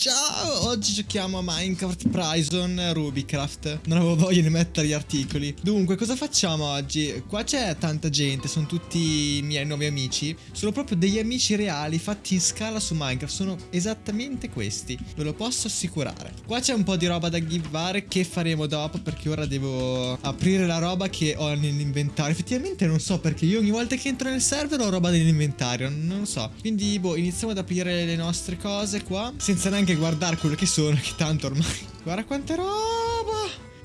Ciao, oggi giochiamo a Minecraft Prison Rubicraft Non avevo voglia di mettere gli articoli. Dunque, cosa facciamo oggi? Qua c'è tanta gente, sono tutti i miei nuovi amici. Sono proprio degli amici reali fatti in scala su Minecraft. Sono esattamente questi, ve lo posso assicurare. Qua c'è un po' di roba da givare che faremo dopo Perché ora devo aprire la roba che ho nell'inventario. Effettivamente non so perché. Io ogni volta che entro nel server ho roba nell'inventario. Non lo so. Quindi, boh, iniziamo ad aprire le nostre cose qua. Senza neanche neanche guardare quello che sono, che tanto ormai... Guarda quanta roba!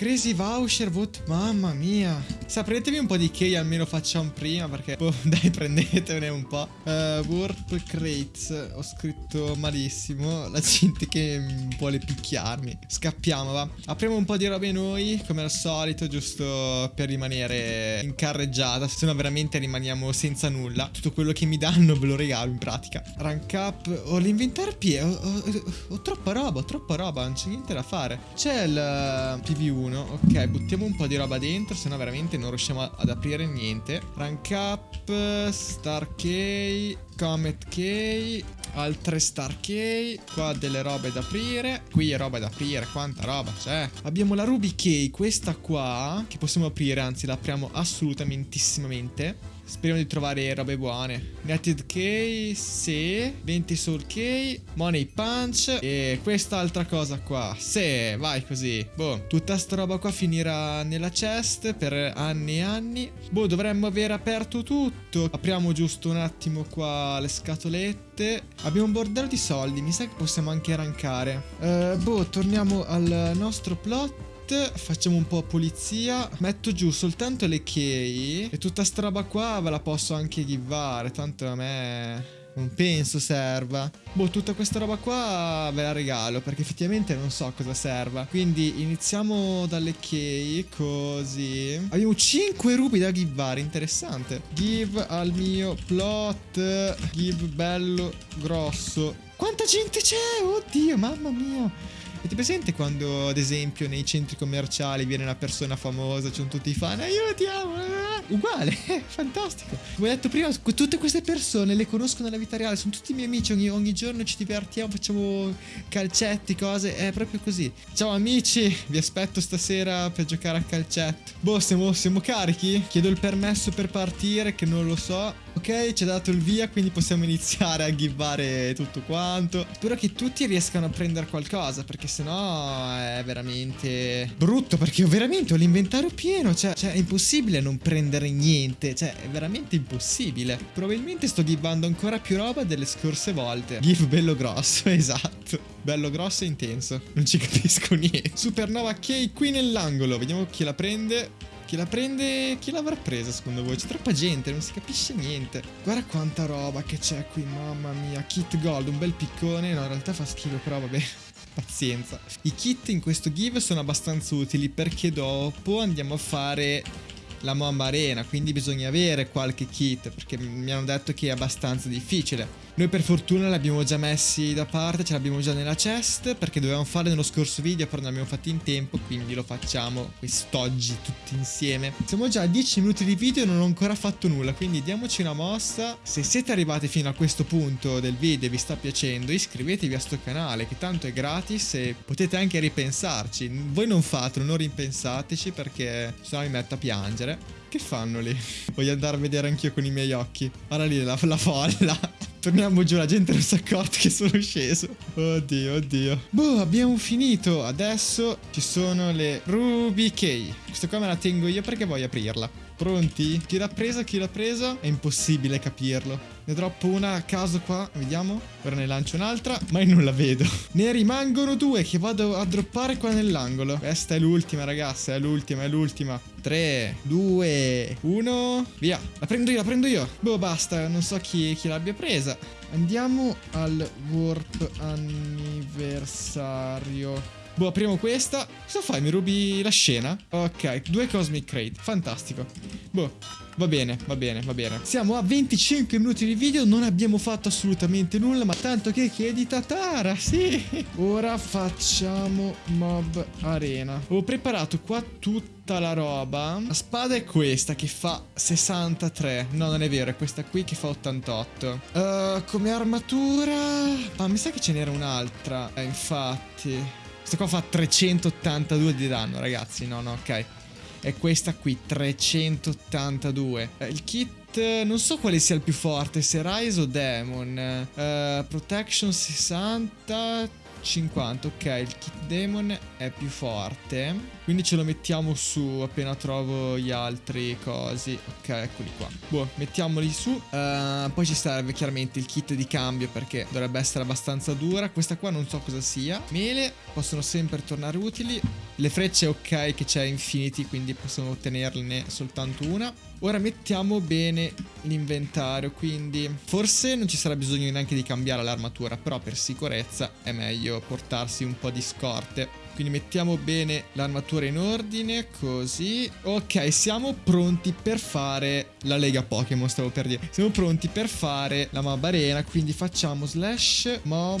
Crazy voucher, vote, mamma mia. Sa, prendetevi un po' di key, almeno facciamo prima, perché... Oh, dai, prendetevene un po'. Uh, Warp Crates, ho scritto malissimo. La gente che vuole picchiarmi. Scappiamo, va. Apriamo un po' di robe noi, come al solito, giusto per rimanere in carreggiata. Se no veramente rimaniamo senza nulla. Tutto quello che mi danno ve lo regalo, in pratica. Rank up, ho l'inventario pieno. Ho, ho, ho, troppa roba, ho troppa roba, non c'è niente da fare. C'è il uh, PV1 uno. Ok buttiamo un po' di roba dentro Se no veramente non riusciamo ad aprire niente. Rank up Star key Comet key Altre star key Qua delle robe da aprire Qui è roba da aprire Quanta roba c'è. Abbiamo la ruby key Questa qua Che possiamo aprire Anzi la apriamo assolutamentissimamente Speriamo di trovare robe buone. Netted Key, sì. 20 Soul Key. Money Punch. E quest'altra cosa qua. Sì, vai così. Boh, tutta sta roba qua finirà nella chest per anni e anni. Boh, dovremmo aver aperto tutto. Apriamo giusto un attimo qua le scatolette. Abbiamo un bordello di soldi. Mi sa che possiamo anche rankare. Uh, boh, torniamo al nostro plot facciamo un po' pulizia. Metto giù soltanto le key. E tutta sta roba qua ve la posso anche givare Tanto a me non penso serva. Boh tutta questa roba qua ve la regalo Perché effettivamente non so cosa serva. Quindi iniziamo dalle key Così. Abbiamo 5 rubi da givare Interessante. Give al mio plot Give bello grosso. Quanta gente c'è? Oddio mamma mia Avete presente quando, ad esempio, nei centri commerciali viene una persona famosa, c'è tutti i fan, aiutiamo! Ah, uguale, fantastico. Come ho detto prima, tutte queste persone le conosco nella vita reale, sono tutti miei amici, ogni, ogni giorno ci divertiamo, facciamo calcetti, cose, è proprio così. Ciao amici, vi aspetto stasera per giocare a calcetto. Boh, siamo, siamo carichi? Chiedo il permesso per partire, che non lo so. Ok, ci ha dato il via, quindi possiamo iniziare a givare tutto quanto. Spero che tutti riescano a prendere qualcosa, perché sennò è veramente brutto, perché veramente ho l'inventario pieno, cioè, cioè, è impossibile non prendere niente, cioè è veramente impossibile. Probabilmente sto givando ancora più roba delle scorse volte. Give bello grosso, esatto. Bello grosso e intenso. Non ci capisco niente. Supernova K qui nell'angolo, vediamo chi la prende. Chi la prende... Chi l'avrà presa secondo voi? C'è troppa gente, non si capisce niente. Guarda quanta roba che c'è qui, mamma mia. Kit gold, un bel piccone. No, in realtà fa schifo, però vabbè. Pazienza. I kit in questo give sono abbastanza utili perché dopo andiamo a fare la Mamba Arena, quindi bisogna avere qualche kit perché mi hanno detto che è abbastanza difficile. Noi per fortuna li abbiamo già messi da parte, ce l'abbiamo già nella chest perché dovevamo farlo nello scorso video però non abbiamo fatto in tempo quindi lo facciamo quest'oggi tutti insieme. Siamo già a 10 minuti di video e non ho ancora fatto nulla quindi diamoci una mossa. Se siete arrivati fino a questo punto del video e vi sta piacendo iscrivetevi a sto canale che tanto è gratis e potete anche ripensarci. Voi non fatelo, non ripensateci perché sennò mi metto a piangere. Che fanno lì? Voglio andare a vedere anch'io con i miei occhi. Guarda lì la, la folla. Torniamo giù, la gente non si è accorta che sono sceso. Oddio, oddio. Boh, abbiamo finito. Adesso ci sono le Ruby Key. Questa qua me la tengo io perché voglio aprirla. Pronti? Chi l'ha presa? Chi l'ha presa? È impossibile capirlo. Ne droppo una a caso qua, vediamo. Ora ne lancio un'altra, ma io non la vedo. Ne rimangono due che vado a droppare qua nell'angolo. Questa è l'ultima, ragazzi, è l'ultima, è l'ultima. 3, 2, 1, via. La prendo io, la prendo io. Boh, basta, non so chi, chi l'abbia presa. Andiamo al warp anniversario. Boh, apriamo questa. Cosa fai? Mi rubi la scena? Ok, due Cosmic Crate. Fantastico. Boh, Va bene, va bene, va bene. Siamo a 25 minuti di video, non abbiamo fatto assolutamente nulla, ma tanto che chiedi Tatara, sì. Ora facciamo Mob Arena. Ho preparato qua tutta la roba. La spada è questa che fa 63. No, non è vero, è questa qui che fa 88. Uh, come armatura... Ma mi sa che ce n'era un'altra. Eh, infatti... Questa qua fa 382 di danno, ragazzi. No, no, ok è questa qui, 382. Eh, il kit eh, non so quale sia il più forte, se Rise o Demon. Uh, protection 60, 50, ok, il kit demon è più forte. Quindi ce lo mettiamo su appena trovo gli altri cosi. Ok, eccoli qua. Boh, mettiamoli su. Uh, poi ci serve chiaramente il kit di cambio perché dovrebbe essere abbastanza dura. Questa qua non so cosa sia. Mele possono sempre tornare utili. Le frecce ok che c'è infinity, quindi possiamo ottenerne soltanto una. Ora mettiamo bene l'inventario, quindi forse non ci sarà bisogno neanche di cambiare l'armatura, però per sicurezza è meglio portarsi un po' di scorte. Quindi mettiamo bene l'armatura in ordine, così. Ok, siamo pronti per fare la Lega Pokémon, stavo per dire. Siamo pronti per fare la Mob Arena, quindi facciamo slash mob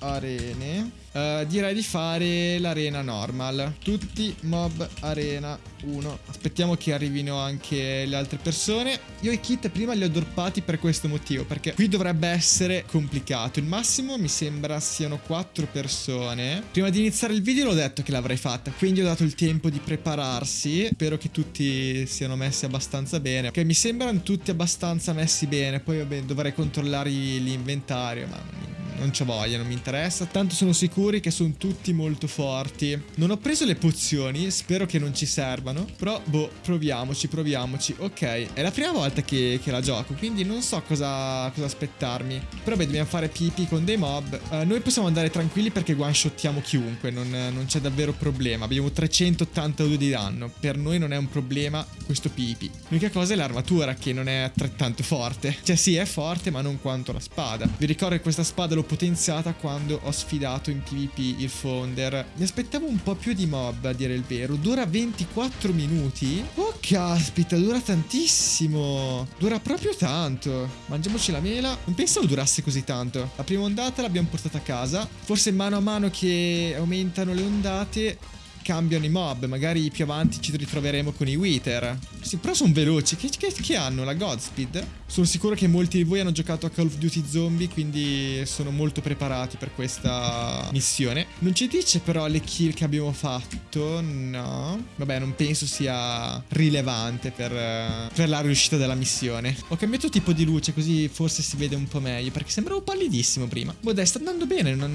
arene. Uh, direi di fare l'arena normal. Tutti mob arena 1. Aspettiamo che arrivino anche le altre persone. Io i kit prima li ho droppati per questo motivo, perché qui dovrebbe essere complicato. Il massimo mi sembra siano 4 persone. Prima di iniziare il video l'ho detto che l'avrei fatta, quindi ho dato il tempo di prepararsi. Spero che tutti siano messi abbastanza bene. Ok, mi sembrano tutti abbastanza messi bene. Poi vabbè, dovrei controllare l'inventario, ma non c'ho voglia, non mi interessa. Tanto sono sicuri che sono tutti molto forti. Non ho preso le pozioni, spero che non ci servano. Però, boh, proviamoci, proviamoci. Ok, è la prima volta che, che la gioco, quindi non so cosa, cosa aspettarmi. Però beh, dobbiamo fare pipi con dei mob. Uh, noi possiamo andare tranquilli perché one-shottiamo chiunque, non, non c'è davvero problema. Abbiamo 382 di danno. Per noi non è un problema questo pipi. L'unica cosa è l'armatura che non è altrettanto forte. Cioè sì, è forte, ma non quanto la spada. Vi ricordo che questa spada l'ho potenziata quando ho sfidato in PvP il Founder. Mi aspettavo un po' più di mob, a dire il vero. Dura 24 minuti? Oh, caspita, dura tantissimo. Dura proprio tanto. Mangiamoci la mela. Non pensavo durasse così tanto. La prima ondata l'abbiamo portata a casa. Forse mano a mano che aumentano le ondate cambiano i mob. Magari più avanti ci ritroveremo con i Wither. Sì, però sono veloci. Che, che, che, hanno? La Godspeed? Sono sicuro che molti di voi hanno giocato a Call of Duty Zombie, quindi sono molto preparati per questa missione. Non ci dice però le kill che abbiamo fatto. No. Vabbè, non penso sia rilevante per, per la riuscita della missione. Ho cambiato tipo di luce, così forse si vede un po' meglio, perché sembravo pallidissimo prima. Dai, sta andando bene, non,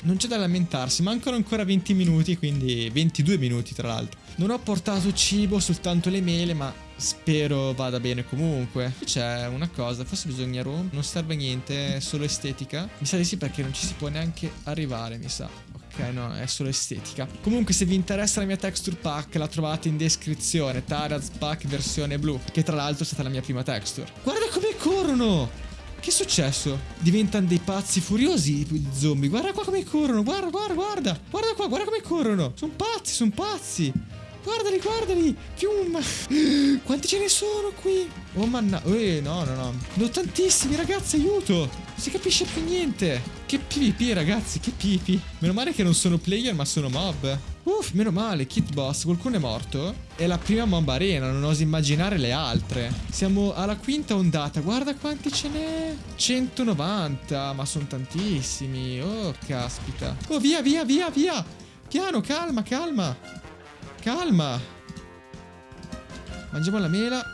non c'è da lamentarsi. Mancano ancora 20 minuti, quindi 22 minuti tra l'altro. Non ho portato cibo, soltanto le mele, ma spero vada bene comunque. Qui c'è una cosa, forse bisogna rompere, non serve niente, è solo estetica. Mi sa di sì perché non ci si può neanche arrivare, mi sa. Ok, no, è solo estetica. Comunque, se vi interessa la mia texture pack, la trovate in descrizione. Taraz pack versione blu, che tra l'altro è stata la mia prima texture. Guarda come corrono! Che è successo? Diventano dei pazzi furiosi i zombie. Guarda qua come corrono. Guarda, guarda, guarda. Guarda qua, guarda come corrono. Sono pazzi, sono pazzi. Guardali, guardali. Fiumma. Quanti ce ne sono qui? Oh manna... Eh, no, no, no. Ho tantissimi, ragazzi, aiuto. Non si capisce più niente. Che PvP, ragazzi, che PvP. Meno male che non sono player, ma sono mob. Uff, meno male, Kit Boss, qualcuno è morto? È la prima mob arena, non oso immaginare le altre. Siamo alla quinta ondata, guarda quanti ce n'è. 190, ma sono tantissimi. Oh, caspita. Oh, via, via, via, via. Piano, calma, calma. Calma. Mangiamo la mela.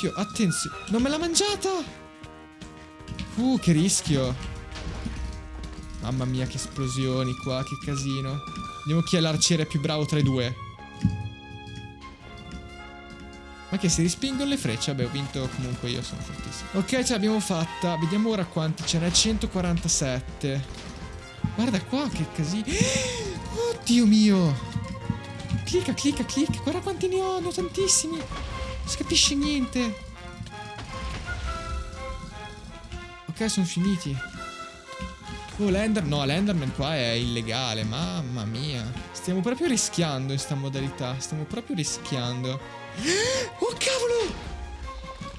Fio, attenzione. Non me l'ha mangiata. Uh, che rischio. Mamma mia, che esplosioni qua, che casino. Vediamo chi è l'arciere più bravo tra i due. Ma che si rispingono le frecce? Vabbè, ho vinto comunque io, sono fortissimo. Ok, ce l'abbiamo fatta. Vediamo ora quanti ce n'è. 147. Guarda qua, che casino. Oddio mio. Clicca, clicca, clicca. Guarda quanti ne ho, ne ho tantissimi. Non si capisce niente. Ok, sono finiti. Oh, l'Ender... No, l'Enderman qua è illegale. Mamma mia. Stiamo proprio rischiando in sta modalità. Stiamo proprio rischiando. Oh, cavolo!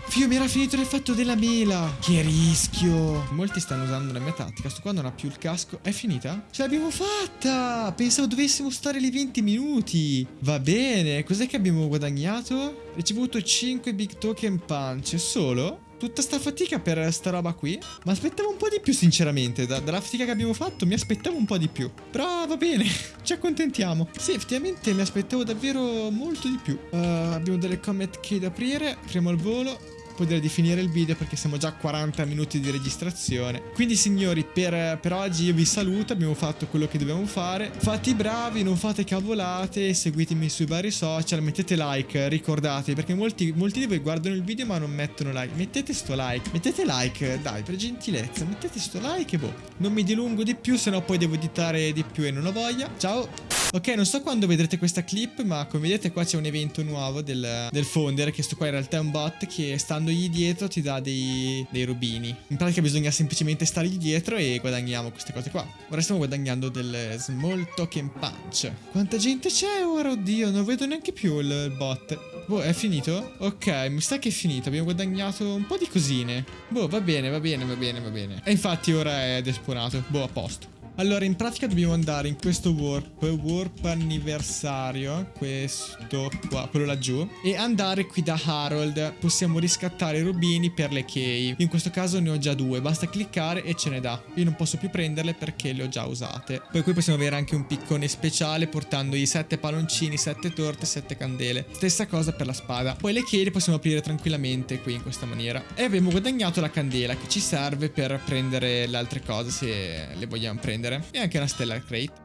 Fio, mi era finito l'effetto della mela. Che rischio. Molti stanno usando la mia tattica. Sto qua non ha più il casco. È finita? Ce l'abbiamo fatta. Pensavo dovessimo stare lì 20 minuti. Va bene. Cos'è che abbiamo guadagnato? Ricevuto 5 big token punch. Solo? Tutta sta fatica per sta roba qui. Ma aspettavo un po' di più sinceramente. Da, Dalla fatica che abbiamo fatto mi aspettavo un po' di più. Però va bene Ci accontentiamo. Sì effettivamente mi aspettavo davvero molto di più. Uh, Abbiamo delle comet key da aprire. Apriamo al volo poi direi di finire il video perché siamo già a 40 minuti di registrazione. Quindi signori, per, per oggi io vi saluto, abbiamo fatto quello che dobbiamo fare. Fate i bravi, non fate cavolate, seguitemi sui vari social, mettete like, ricordate, perché molti, molti di voi guardano il video ma non mettono like. Mettete sto like, mettete like, dai, per gentilezza, mettete sto like e boh. Non mi dilungo di più, sennò poi devo editare di più e non ho voglia. Ciao! Ok, non so quando vedrete questa clip, ma come vedete qua c'è un evento nuovo del, del Founder, che sto qua in realtà è un bot che standogli dietro ti dà dei, dei rubini. In pratica bisogna semplicemente stargli dietro e guadagniamo queste cose qua. Ora stiamo guadagnando del Small Token Punch. Quanta gente c'è ora? Oddio, non vedo neanche più il, bot. Boh, è finito? Ok, mi sa che è finito. Abbiamo guadagnato un po' di cosine. Boh, va bene, va bene, va bene, va bene. E infatti ora è despurato. Boh, a posto. Allora, in pratica dobbiamo andare in questo warp, warp anniversario, questo qua, quello laggiù, e andare qui da Harold. Possiamo riscattare i rubini per le key. In questo caso ne ho già due, basta cliccare e ce ne dà. Io non posso più prenderle perché le ho già usate. Poi qui possiamo avere anche un piccone speciale portandogli 7 palloncini, 7 torte, 7 candele. Stessa cosa per la spada. Poi le key le possiamo aprire tranquillamente qui in questa maniera. E abbiamo guadagnato la candela che ci serve per prendere le altre cose se le vogliamo prendere prendere. E anche una Stellar Crate.